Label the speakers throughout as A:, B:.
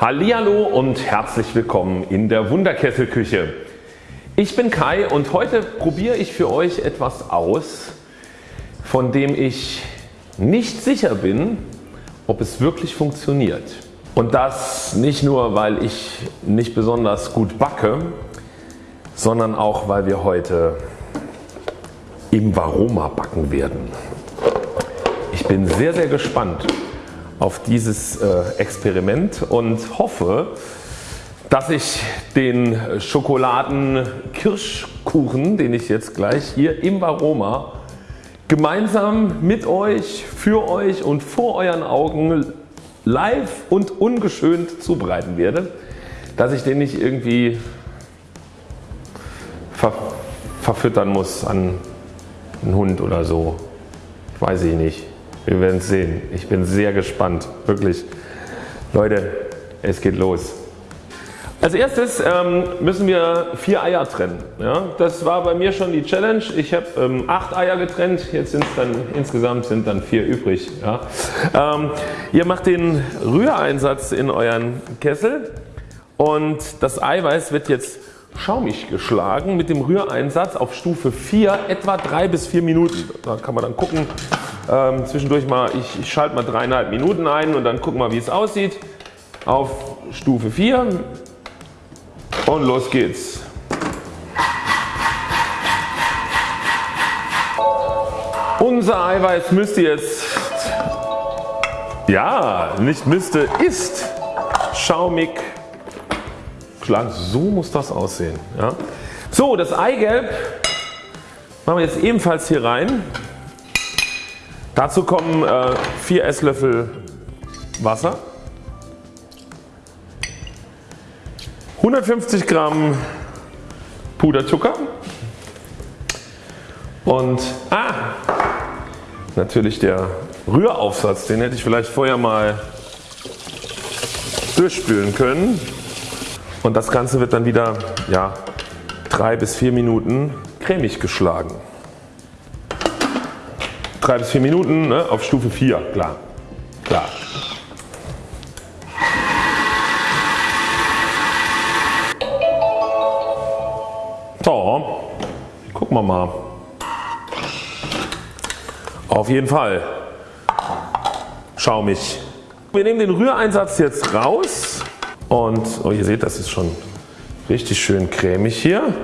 A: Hallihallo und herzlich willkommen in der Wunderkesselküche. Ich bin Kai und heute probiere ich für euch etwas aus, von dem ich nicht sicher bin, ob es wirklich funktioniert. Und das nicht nur weil ich nicht besonders gut backe, sondern auch weil wir heute im Varoma backen werden. Ich bin sehr sehr gespannt auf dieses äh, Experiment und hoffe dass ich den Schokoladen-Kirschkuchen den ich jetzt gleich hier im Varoma gemeinsam mit euch, für euch und vor euren Augen live und ungeschönt zubereiten werde, dass ich den nicht irgendwie ver verfüttern muss an einen Hund oder so. Weiß ich nicht. Wir werden es sehen. Ich bin sehr gespannt. Wirklich. Leute, es geht los. Als erstes ähm, müssen wir vier Eier trennen. Ja, das war bei mir schon die Challenge. Ich habe ähm, acht Eier getrennt, jetzt sind dann insgesamt sind dann vier übrig. Ja. Ähm, ihr macht den Rühreinsatz in euren Kessel und das Eiweiß wird jetzt schaumig geschlagen mit dem Rühreinsatz auf Stufe 4 etwa 3 bis 4 Minuten. Da kann man dann gucken ähm, zwischendurch mal, ich, ich schalte mal dreieinhalb Minuten ein und dann gucken wir wie es aussieht auf Stufe 4 und los geht's. Unser Eiweiß müsste jetzt, ja nicht müsste, ist schaumig geschlagen. So muss das aussehen. Ja. So das Eigelb machen wir jetzt ebenfalls hier rein. Dazu kommen äh, 4 Esslöffel Wasser. 150 Gramm Puderzucker und ah, natürlich der Rühraufsatz, den hätte ich vielleicht vorher mal durchspülen können und das Ganze wird dann wieder ja, 3 bis 4 Minuten cremig geschlagen. 3 bis 4 Minuten ne, auf Stufe 4, klar. klar. So, gucken wir mal. Auf jeden Fall schaumig. Wir nehmen den Rühreinsatz jetzt raus und oh, ihr seht das ist schon richtig schön cremig hier.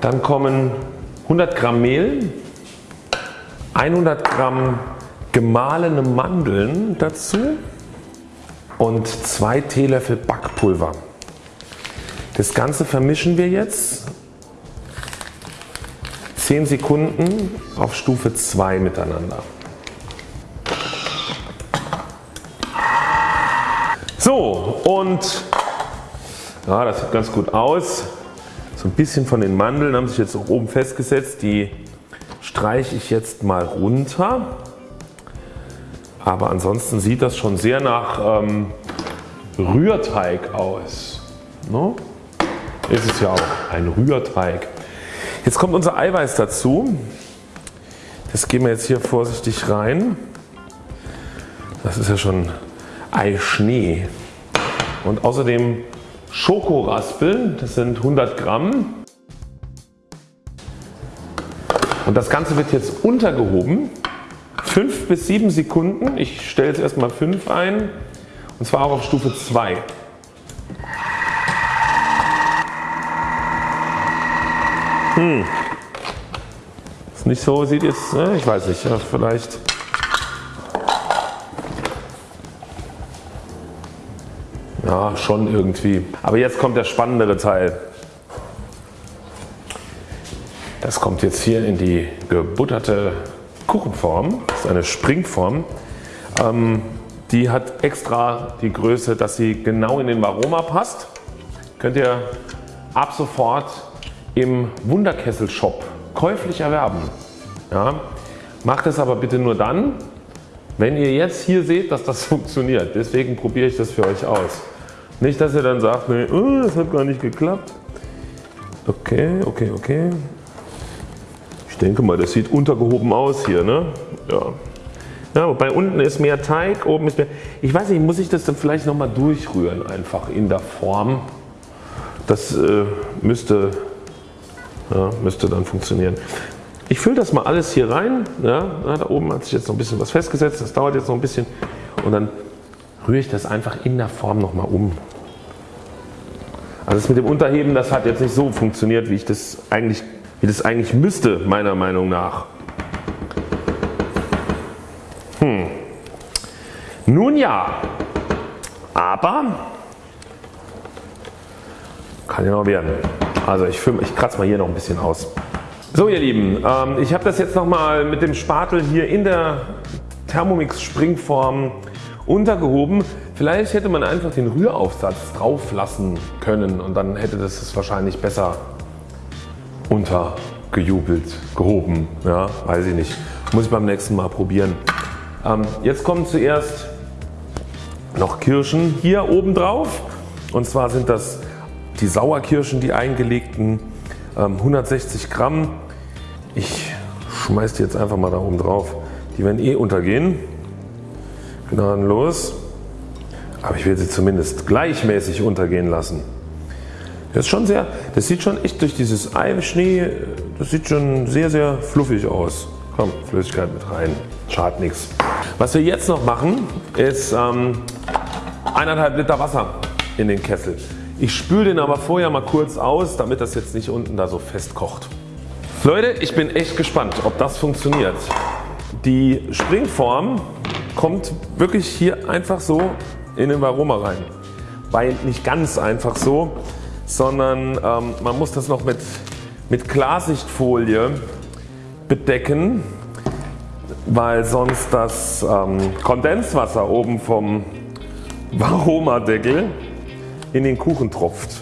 A: Dann kommen 100 Gramm Mehl, 100 Gramm gemahlene Mandeln dazu und 2 Teelöffel Backpulver. Das Ganze vermischen wir jetzt 10 Sekunden auf Stufe 2 miteinander. So und ja, das sieht ganz gut aus. So ein bisschen von den Mandeln haben sich jetzt oben festgesetzt. Die streiche ich jetzt mal runter. Aber ansonsten sieht das schon sehr nach ähm, Rührteig aus. No? ist es ja auch ein Rührteig. Jetzt kommt unser Eiweiß dazu. Das geben wir jetzt hier vorsichtig rein. Das ist ja schon Eischnee. Und außerdem Schokoraspeln, das sind 100 Gramm. Und das Ganze wird jetzt untergehoben. 5 bis 7 Sekunden. Ich stelle jetzt erstmal 5 ein. Und zwar auch auf Stufe 2. Hm. Ist nicht so, sieht jetzt, ne? ich weiß nicht, ja, vielleicht. Ja, schon irgendwie. Aber jetzt kommt der spannendere Teil. Das kommt jetzt hier in die gebutterte Kuchenform. Das ist eine Springform. Ähm, die hat extra die Größe, dass sie genau in den Varoma passt. Könnt ihr ab sofort im Wunderkessel Shop käuflich erwerben. Ja, macht es aber bitte nur dann wenn ihr jetzt hier seht dass das funktioniert. Deswegen probiere ich das für euch aus. Nicht dass ihr dann sagt nee, oh, das hat gar nicht geklappt. Okay, okay, okay. Ich denke mal das sieht untergehoben aus hier. Ne? Ja. Ja, bei unten ist mehr Teig, oben ist mehr. Ich weiß nicht, muss ich das dann vielleicht nochmal durchrühren einfach in der Form. Das äh, müsste, ja, müsste dann funktionieren. Ich fülle das mal alles hier rein. Ja, da oben hat sich jetzt noch ein bisschen was festgesetzt. Das dauert jetzt noch ein bisschen. Und dann rühre ich das einfach in der Form nochmal um. Also das mit dem Unterheben, das hat jetzt nicht so funktioniert, wie ich das eigentlich, wie das eigentlich müsste, meiner Meinung nach. Hm. Nun ja, aber kann ja noch werden. Also ich, ich kratze mal hier noch ein bisschen aus. So ihr Lieben, ähm, ich habe das jetzt nochmal mit dem Spatel hier in der Thermomix Springform untergehoben. Vielleicht hätte man einfach den Rühraufsatz drauf lassen können und dann hätte das es wahrscheinlich besser untergejubelt, gehoben. Ja, weiß ich nicht. Muss ich beim nächsten Mal probieren. Ähm, jetzt kommen zuerst noch Kirschen hier oben drauf. Und zwar sind das die Sauerkirschen, die eingelegten ähm, 160 Gramm. Ich schmeiß die jetzt einfach mal da oben drauf. Die werden eh untergehen gnadenlos. Aber ich will sie zumindest gleichmäßig untergehen lassen. Das ist schon sehr, das sieht schon echt durch dieses Eischnee, das sieht schon sehr sehr fluffig aus. Komm, Flüssigkeit mit rein, schadet nichts. Was wir jetzt noch machen ist ähm, 1,5 Liter Wasser in den Kessel. Ich spüle den aber vorher mal kurz aus, damit das jetzt nicht unten da so fest kocht. Leute, ich bin echt gespannt, ob das funktioniert. Die Springform kommt wirklich hier einfach so in den Varoma rein. Weil nicht ganz einfach so, sondern ähm, man muss das noch mit, mit Klarsichtfolie bedecken, weil sonst das ähm, Kondenswasser oben vom Varoma Deckel in den Kuchen tropft.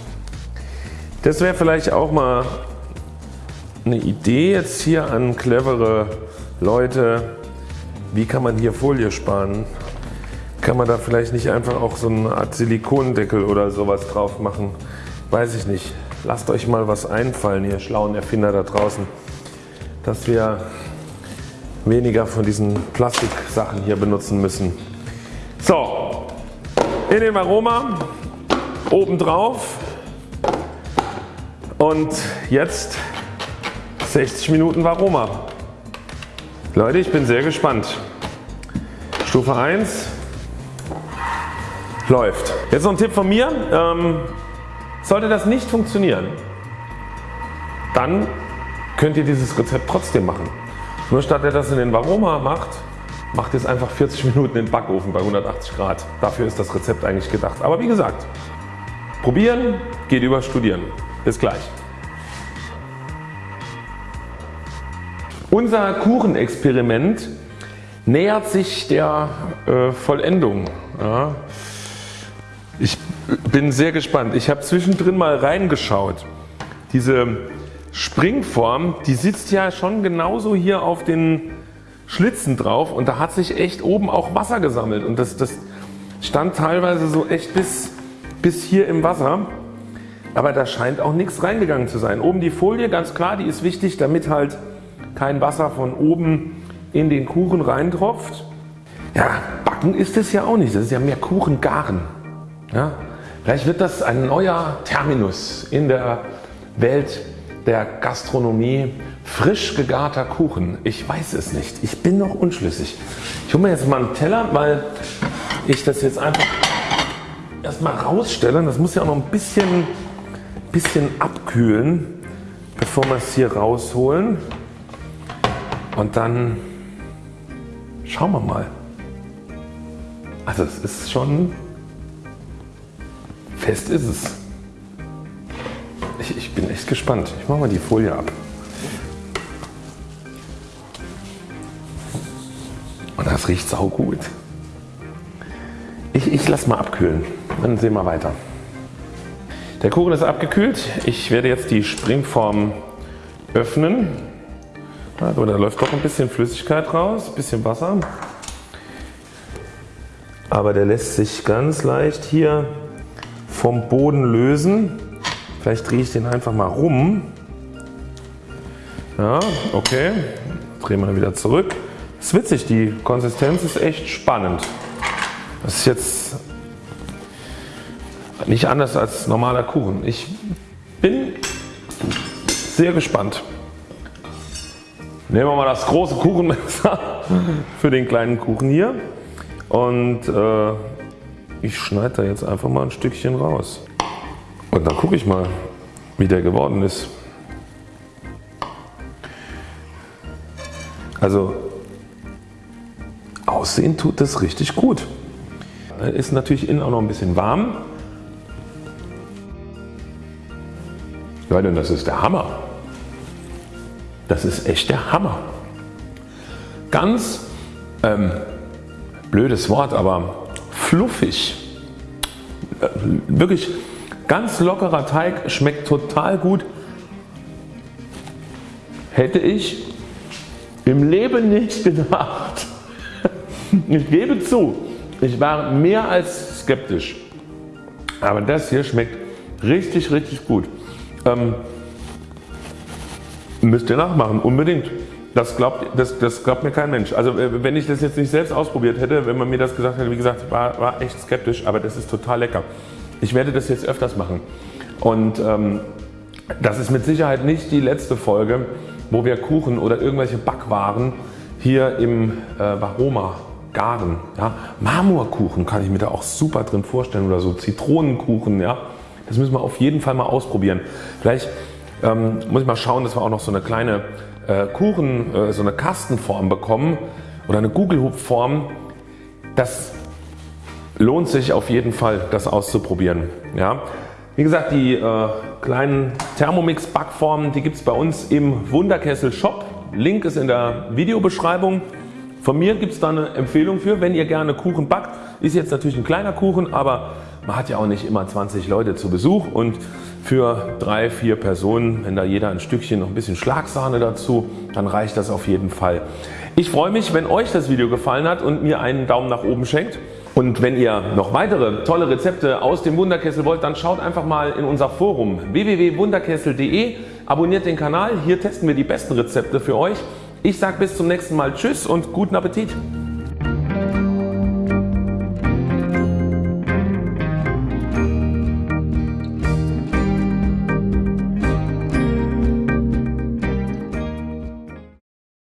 A: Das wäre vielleicht auch mal eine Idee jetzt hier an clevere Leute wie kann man hier Folie sparen? Kann man da vielleicht nicht einfach auch so eine Art Silikondeckel oder sowas drauf machen? Weiß ich nicht. Lasst euch mal was einfallen ihr schlauen Erfinder da draußen, dass wir weniger von diesen Plastiksachen hier benutzen müssen. So, in dem Aroma oben drauf und jetzt 60 Minuten Varoma. Leute, ich bin sehr gespannt. Stufe 1 läuft. Jetzt noch ein Tipp von mir. Ähm, sollte das nicht funktionieren, dann könnt ihr dieses Rezept trotzdem machen. Nur statt ihr das in den Varoma macht, macht ihr es einfach 40 Minuten in den Backofen bei 180 Grad. Dafür ist das Rezept eigentlich gedacht. Aber wie gesagt, probieren geht über studieren. Bis gleich. Unser Kuchenexperiment nähert sich der äh, Vollendung. Ja. Ich bin sehr gespannt. Ich habe zwischendrin mal reingeschaut. Diese Springform, die sitzt ja schon genauso hier auf den Schlitzen drauf und da hat sich echt oben auch Wasser gesammelt und das, das stand teilweise so echt bis, bis hier im Wasser. Aber da scheint auch nichts reingegangen zu sein. Oben die Folie, ganz klar, die ist wichtig, damit halt kein Wasser von oben in den Kuchen reintropft. Ja, backen ist es ja auch nicht, das ist ja mehr Kuchengaren. Ja, vielleicht wird das ein neuer Terminus in der Welt der Gastronomie. Frisch gegarter Kuchen. Ich weiß es nicht. Ich bin noch unschlüssig. Ich hole mir jetzt mal einen Teller, weil ich das jetzt einfach erstmal rausstelle. Das muss ja auch noch ein bisschen, bisschen abkühlen, bevor wir es hier rausholen. Und dann schauen wir mal. Also es ist schon fest ist es. Ich, ich bin echt gespannt. Ich mache mal die Folie ab. Und das riecht sau gut. Ich, ich lasse mal abkühlen. Dann sehen wir weiter. Der Kuchen ist abgekühlt. Ich werde jetzt die Springform öffnen. Also da läuft doch ein bisschen Flüssigkeit raus, ein bisschen Wasser. Aber der lässt sich ganz leicht hier vom Boden lösen. Vielleicht drehe ich den einfach mal rum. Ja, okay. Drehen wir wieder zurück. ist witzig, die Konsistenz ist echt spannend. Das ist jetzt nicht anders als normaler Kuchen. Ich bin sehr gespannt. Nehmen wir mal das große Kuchenmesser für den kleinen Kuchen hier und äh, ich schneide da jetzt einfach mal ein Stückchen raus. Und dann gucke ich mal wie der geworden ist. Also aussehen tut das richtig gut. Ist natürlich innen auch noch ein bisschen warm. Leute, das ist der Hammer. Das ist echt der Hammer. Ganz ähm, blödes Wort, aber fluffig. Wirklich ganz lockerer Teig, schmeckt total gut. Hätte ich im Leben nicht gedacht. Ich gebe zu, ich war mehr als skeptisch. Aber das hier schmeckt richtig richtig gut. Ähm, müsst ihr nachmachen, unbedingt. Das glaubt, das, das glaubt mir kein Mensch. Also äh, wenn ich das jetzt nicht selbst ausprobiert hätte, wenn man mir das gesagt hätte, wie gesagt, war, war echt skeptisch, aber das ist total lecker. Ich werde das jetzt öfters machen. Und ähm, das ist mit Sicherheit nicht die letzte Folge, wo wir Kuchen oder irgendwelche Backwaren hier im äh, Varoma garen. Ja. Marmorkuchen kann ich mir da auch super drin vorstellen oder so Zitronenkuchen. Ja. Das müssen wir auf jeden Fall mal ausprobieren. Vielleicht ähm, muss ich mal schauen, dass wir auch noch so eine kleine äh, Kuchen, äh, so eine Kastenform bekommen oder eine Gugelhupfform. Das lohnt sich auf jeden Fall das auszuprobieren. Ja. Wie gesagt die äh, kleinen Thermomix Backformen die gibt es bei uns im Wunderkessel Shop. Link ist in der Videobeschreibung. Von mir gibt es da eine Empfehlung für, wenn ihr gerne Kuchen backt. Ist jetzt natürlich ein kleiner Kuchen, aber man hat ja auch nicht immer 20 Leute zu Besuch und für drei, vier Personen, wenn da jeder ein Stückchen noch ein bisschen Schlagsahne dazu, dann reicht das auf jeden Fall. Ich freue mich wenn Euch das Video gefallen hat und mir einen Daumen nach oben schenkt. Und wenn ihr noch weitere tolle Rezepte aus dem Wunderkessel wollt, dann schaut einfach mal in unser Forum www.wunderkessel.de, abonniert den Kanal, hier testen wir die besten Rezepte für euch. Ich sage bis zum nächsten Mal Tschüss und guten Appetit.